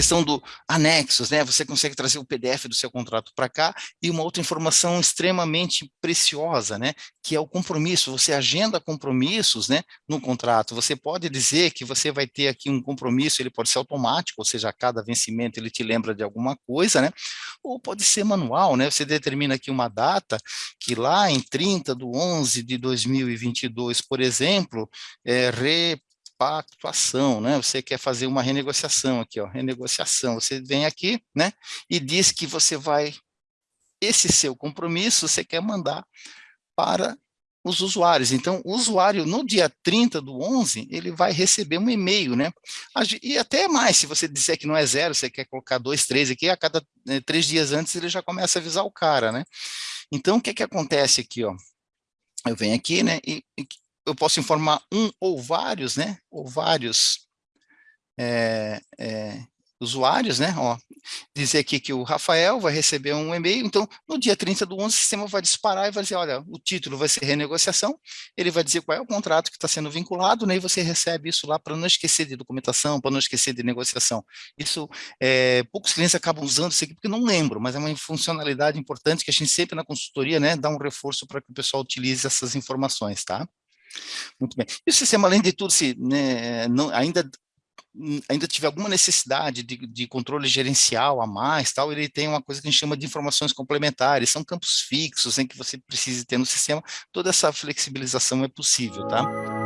questão do anexos, né? Você consegue trazer o PDF do seu contrato para cá e uma outra informação extremamente preciosa, né? Que é o compromisso. Você agenda compromissos, né? No contrato. Você pode dizer que você vai ter aqui um compromisso, ele pode ser automático, ou seja, a cada vencimento ele te lembra de alguma coisa, né? Ou pode ser manual, né? Você determina aqui uma data que lá em 30 de 11 de 2022, por exemplo, é, re pactuação, né? Você quer fazer uma renegociação aqui, ó, renegociação. Você vem aqui, né? E diz que você vai, esse seu compromisso, você quer mandar para os usuários. Então, o usuário, no dia 30 do 11, ele vai receber um e-mail, né? E até mais, se você disser que não é zero, você quer colocar dois, três aqui, a cada né, três dias antes ele já começa a avisar o cara, né? Então, o que que acontece aqui, ó? Eu venho aqui, né, e eu posso informar um ou vários, né, ou vários é, é, usuários, né, ó, dizer aqui que o Rafael vai receber um e-mail, então, no dia 30 do 11, o sistema vai disparar e vai dizer, olha, o título vai ser renegociação, ele vai dizer qual é o contrato que está sendo vinculado, né, e você recebe isso lá para não esquecer de documentação, para não esquecer de negociação. Isso, é, poucos clientes acabam usando isso aqui porque não lembram, mas é uma funcionalidade importante que a gente sempre na consultoria, né, dá um reforço para que o pessoal utilize essas informações, tá? Muito bem. E o sistema, além de tudo, se né, não, ainda ainda tiver alguma necessidade de, de, controle gerencial a mais, tal, ele tem uma coisa que a gente chama de informações complementares, são campos fixos em que você precisa ter no sistema, toda essa flexibilização é possível, tá?